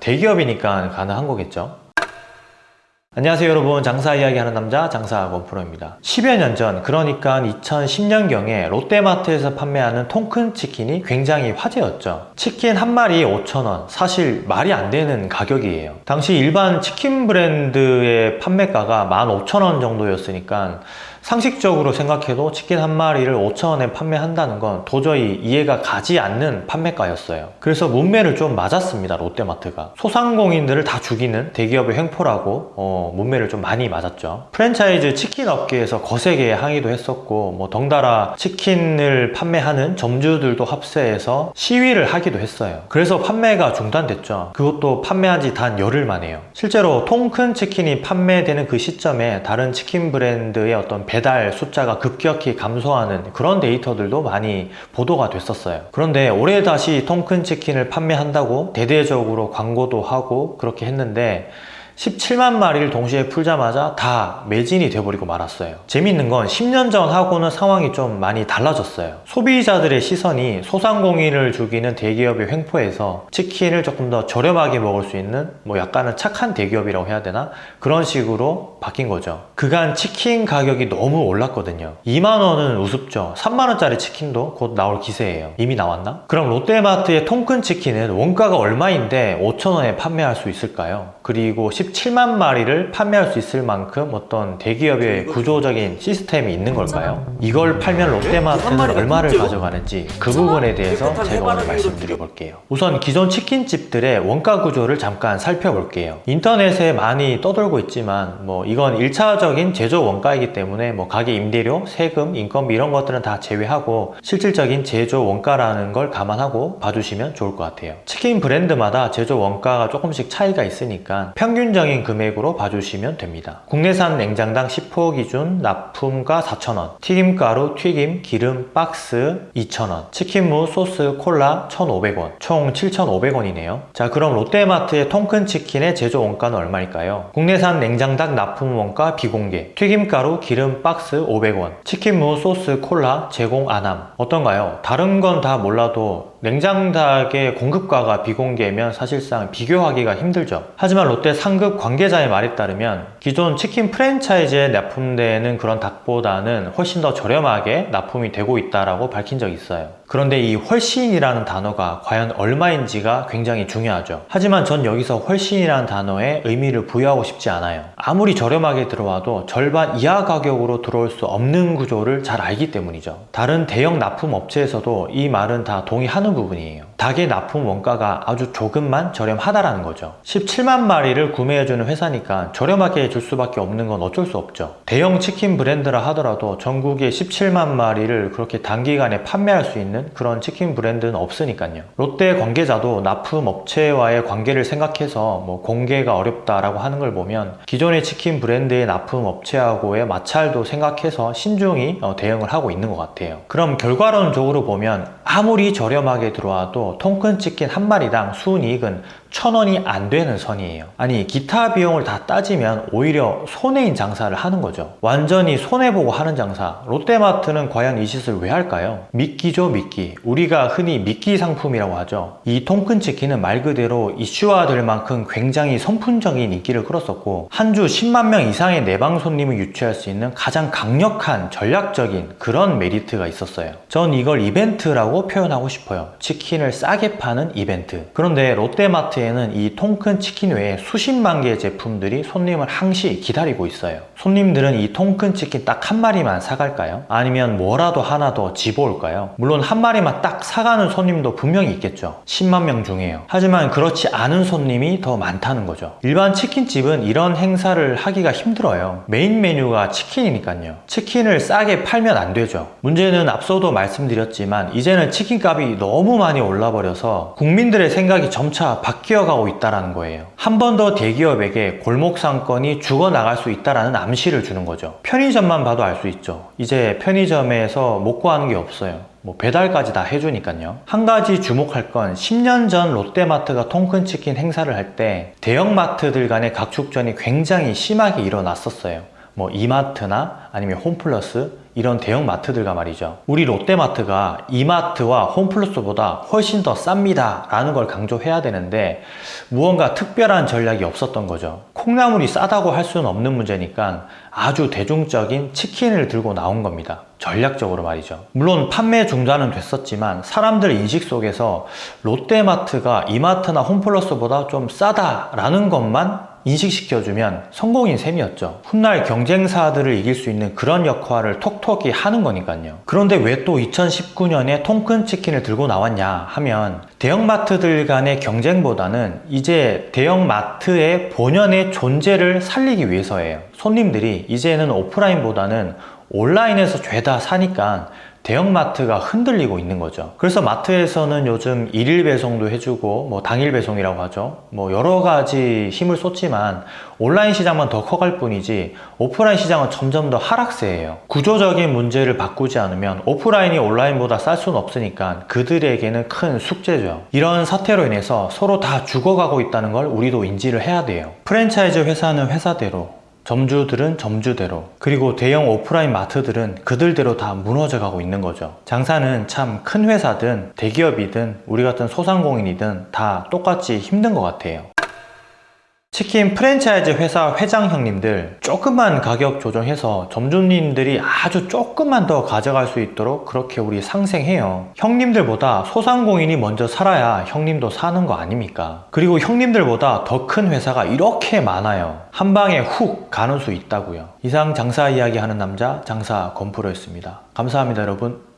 대기업이니까 가능한 거겠죠? 안녕하세요 여러분. 장사 이야기하는 남자 장사 원프로입니다. 10여 년 전 그러니까 2010년경에 롯데마트에서 판매하는 통큰 치킨이 굉장히 화제였죠. 치킨 한 마리 5,000원. 사실 말이 안 되는 가격이에요. 당시 일반 치킨 브랜드의 판매가가 15,000원 정도였으니까 상식적으로 생각해도 치킨 한 마리를 5천원에 판매한다는 건 도저히 이해가 가지 않는 판매가였어요. 그래서 문매를 좀 맞았습니다 롯데마트가. 소상공인들을 다 죽이는 대기업의 횡포라고 어, 문매를 좀 많이 맞았죠. 프랜차이즈 치킨 업계에서 거세게 항의도 했었고 뭐 덩달아 치킨을 판매하는 점주들도 합세해서 시위를 하기도 했어요. 그래서 판매가 중단됐죠. 그것도 판매한 지 단 열흘 만에요. 실제로 통큰 치킨이 판매되는 그 시점에 다른 치킨 브랜드의 어떤 배달 숫자가 급격히 감소하는 그런 데이터들도 많이 보도가 됐었어요. 그런데 올해 다시 통큰 치킨을 판매한다고 대대적으로 광고도 하고 그렇게 했는데 17만 마리를 동시에 풀자마자 다 매진이 돼버리고 말았어요. 재밌는 건 10년 전하고는 상황이 좀 많이 달라졌어요. 소비자들의 시선이 소상공인을 죽이는 대기업의 횡포에서 치킨을 조금 더 저렴하게 먹을 수 있는 뭐 약간은 착한 대기업이라고 해야 되나? 그런 식으로 바뀐 거죠. 그간 치킨 가격이 너무 올랐거든요. 2만원은 우습죠. 3만원짜리 치킨도 곧 나올 기세예요. 이미 나왔나? 그럼 롯데마트의 통큰 치킨은 원가가 얼마인데 5천원에 판매할 수 있을까요? 그리고 17만 마리를 판매할 수 있을 만큼 어떤 대기업의 구조적인 시스템이 있는 걸까요? 이걸 팔면 롯데마트는 얼마를 가져가는지 그 부분에 대해서 제가 오늘 말씀드려 볼게요. 우선 기존 치킨집들의 원가 구조를 잠깐 살펴볼게요. 인터넷에 많이 떠돌고 있지만 뭐 이건 1차적인 제조 원가이기 때문에 뭐 가게 임대료, 세금, 인건비 이런 것들은 다 제외하고 실질적인 제조 원가라는 걸 감안하고 봐주시면 좋을 것 같아요. 치킨 브랜드마다 제조 원가가 조금씩 차이가 있으니까 평균 적인 금액으로 봐주시면 됩니다. 국내산 냉장닭 10호 기준 납품가 4,000원, 튀김가루, 튀김, 기름, 박스 2,000원, 치킨무, 소스, 콜라 1,500원, 총 7,500원이네요. 자 그럼 롯데마트의 통큰 치킨의 제조 원가는 얼마일까요? 국내산 냉장닭 납품 원가 비공개, 튀김가루, 기름, 박스 500원, 치킨무, 소스, 콜라 제공 안함 어떤가요? 다른 건 다 몰라도 냉장닭의 공급가가 비공개면 사실상 비교하기가 힘들죠. 하지만 롯데 상급 관계자의 말에 따르면 기존 치킨 프랜차이즈에 납품되는 그런 닭보다는 훨씬 더 저렴하게 납품이 되고 있다고 밝힌 적이 있어요. 그런데 이 훨씬이라는 단어가 과연 얼마인지가 굉장히 중요하죠. 하지만 전 여기서 훨씬이라는 단어에 의미를 부여하고 싶지 않아요. 아무리 저렴하게 들어와도 절반 이하 가격으로 들어올 수 없는 구조를 잘 알기 때문이죠. 다른 대형 납품 업체에서도 이 말은 다 동의하는 부분이에요. 닭의 납품 원가가 아주 조금만 저렴하다라는 거죠. 17만 마리를 구매해주는 회사니까 저렴하게 줄 수밖에 없는 건 어쩔 수 없죠. 대형 치킨 브랜드라 하더라도 전국에 17만 마리를 그렇게 단기간에 판매할 수 있는 그런 치킨 브랜드는 없으니까요. 롯데 관계자도 납품 업체와의 관계를 생각해서 뭐 공개가 어렵다라고 하는 걸 보면 기존의 치킨 브랜드의 납품 업체하고의 마찰도 생각해서 신중히 어, 대응을 하고 있는 것 같아요. 그럼 결과론적으로 보면 아무리 저렴하게 들어와도 통큰 치킨 한 마리당 순이익은 천 원이 안 되는 선이에요. 아니 기타 비용을 다 따지면 오히려 손해인 장사를 하는 거죠. 완전히 손해보고 하는 장사. 롯데마트는 과연 이 짓을 왜 할까요? 미끼죠 미끼 우리가 흔히 미끼 상품이라고 하죠. 이 통큰 치킨은 말 그대로 이슈화될 만큼 굉장히 선풍적인 인기를 끌었었고 한 주 10만 명 이상의 내방 손님을 유치할 수 있는 가장 강력한 전략적인 그런 메리트가 있었어요. 전 이걸 이벤트라고 표현하고 싶어요. 치킨을 싸게 파는 이벤트. 그런데 롯데마트에 마트에는 이 통큰 치킨 외에 수십만 개의 제품들이 손님을 항시 기다리고 있어요. 손님들은 이 통큰 치킨 딱 한 마리만 사갈까요? 아니면 뭐라도 하나 더 집어올까요? 물론 한 마리만 딱 사가는 손님도 분명히 있겠죠. 10만 명 중에요. 하지만 그렇지 않은 손님이 더 많다는 거죠. 일반 치킨집은 이런 행사를 하기가 힘들어요. 메인 메뉴가 치킨이니까요. 치킨을 싸게 팔면 안 되죠. 문제는 앞서도 말씀드렸지만 이제는 치킨값이 너무 많이 올라버려서 국민들의 생각이 점차 바뀌 어 뛰어가고 있다는 거예요. 한 번 더 대기업에게 골목 상권이 죽어나갈 수 있다는 암시를 주는 거죠. 편의점만 봐도 알 수 있죠. 이제 편의점에서 못 구하는 게 없어요. 뭐 배달까지 다 해주니까요. 한 가지 주목할 건 10년 전 롯데마트가 통큰치킨 행사를 할 때 대형마트들 간의 각축전이 굉장히 심하게 일어났었어요. 뭐 이마트나 아니면 홈플러스 이런 대형 마트들과 말이죠. 우리 롯데마트가 이마트와 홈플러스보다 훨씬 더 쌉니다. 라는 걸 강조해야 되는데 무언가 특별한 전략이 없었던 거죠. 콩나물이 싸다고 할 수는 없는 문제니까 아주 대중적인 치킨을 들고 나온 겁니다. 전략적으로 말이죠. 물론 판매 중단은 됐었지만 사람들 인식 속에서 롯데마트가 이마트나 홈플러스보다 좀 싸다라는 것만 인식시켜주면 성공인 셈이었죠. 훗날 경쟁사들을 이길 수 있는 그런 역할을 톡톡히 하는 거니까요. 그런데 왜 또 2019년에 통큰 치킨을 들고 나왔냐 하면 대형마트들 간의 경쟁보다는 이제 대형마트의 본연의 존재를 살리기 위해서예요. 손님들이 이제는 오프라인보다는 온라인에서 죄다 사니까 대형마트가 흔들리고 있는 거죠. 그래서 마트에서는 요즘 일일 배송도 해주고 뭐 당일 배송이라고 하죠. 뭐 여러 가지 힘을 쏟지만 온라인 시장만 더 커갈 뿐이지 오프라인 시장은 점점 더 하락세예요. 구조적인 문제를 바꾸지 않으면 오프라인이 온라인보다 쌀 수는 없으니까 그들에게는 큰 숙제죠. 이런 사태로 인해서 서로 다 죽어가고 있다는 걸 우리도 인지를 해야 돼요. 프랜차이즈 회사는 회사대로 점주들은 점주대로 그리고 대형 오프라인 마트들은 그들대로 다 무너져 가고 있는 거죠. 장사는 참 큰 회사든 대기업이든 우리 같은 소상공인이든 다 똑같이 힘든 것 같아요 치킨 프랜차이즈 회사 회장 형님들 조금만 가격 조정해서 점주님들이 아주 조금만 더 가져갈 수 있도록 그렇게 우리 상생해요. 형님들보다 소상공인이 먼저 살아야 형님도 사는 거 아닙니까? 그리고 형님들보다 더 큰 회사가 이렇게 많아요. 한 방에 훅 가는 수 있다고요. 이상 장사 이야기 하는 남자 장사 건프로였습니다. 감사합니다 여러분